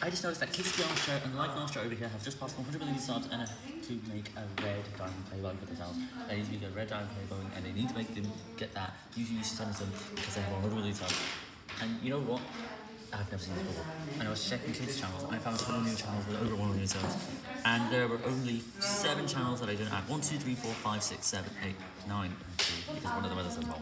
I just noticed that Kirsty Archer and Like Nastya over here have just passed 100 million subs and have to make a red diamond play button for themselves. They need to make a red diamond play button, and they need to make them get that. Usually you should send them because they have 100 million subs. And you know what? I've never seen this before. And I was checking kids' channels and I found 20 new channels with over 1 million subs. And there were only 7 channels that I didn't add. 1, 2, 3, 4, 5, 6, 7, 8, 9, and 2. Because one of them has a symbol.